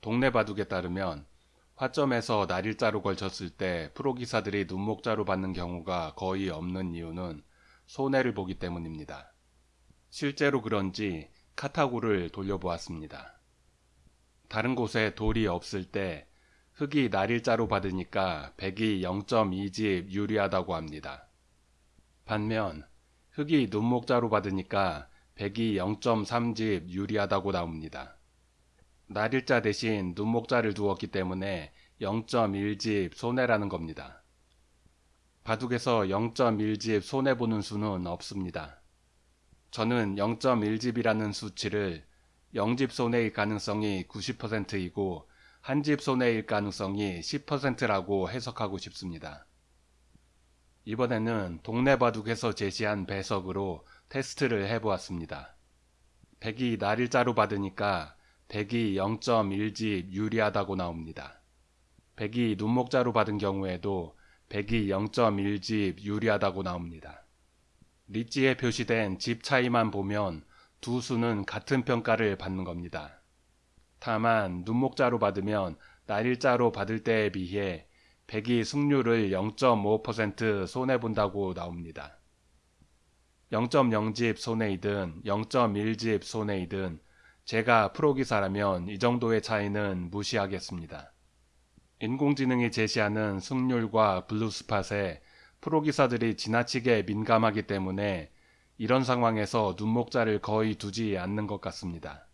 동네 바둑에 따르면 화점에서 날일자로 걸쳤을 때 프로기사들이 눈목자로 받는 경우가 거의 없는 이유는 손해를 보기 때문입니다. 실제로 그런지 카타고를 돌려보았습니다. 다른 곳에 돌이 없을 때 흑이 날일자로 받으니까 백이 0.2집 유리하다고 합니다. 반면 흑이 눈목자로 받으니까 백이 0.3집 유리하다고 나옵니다. 날일자 대신 눈목자를 두었기 때문에 0.1집 손해라는 겁니다. 바둑에서 0.1집 손해보는 수는 없습니다. 저는 0.1집이라는 수치를 0집 손해일 가능성이 90%이고 한집 손해일 가능성이 10%라고 해석하고 싶습니다. 이번에는 동네 바둑에서 제시한 배석으로 테스트를 해보았습니다. 백이 날일자로 받으니까 백이 0.1집 유리하다고 나옵니다. 백이 눈목자로 받은 경우에도 백이 0.1집 유리하다고 나옵니다. 리지에 표시된 집 차이만 보면 두 수는 같은 평가를 받는 겁니다. 다만 눈목자로 받으면 날일자로 받을 때에 비해 백이 승률을 0.5% 손해본다고 나옵니다. 0.0집 손해이든 0.1집 손해이든 제가 프로기사라면 이 정도의 차이는 무시하겠습니다. 인공지능이 제시하는 승률과 블루스팟에 프로기사들이 지나치게 민감하기 때문에 이런 상황에서 눈목자를 거의 두지 않는 것 같습니다.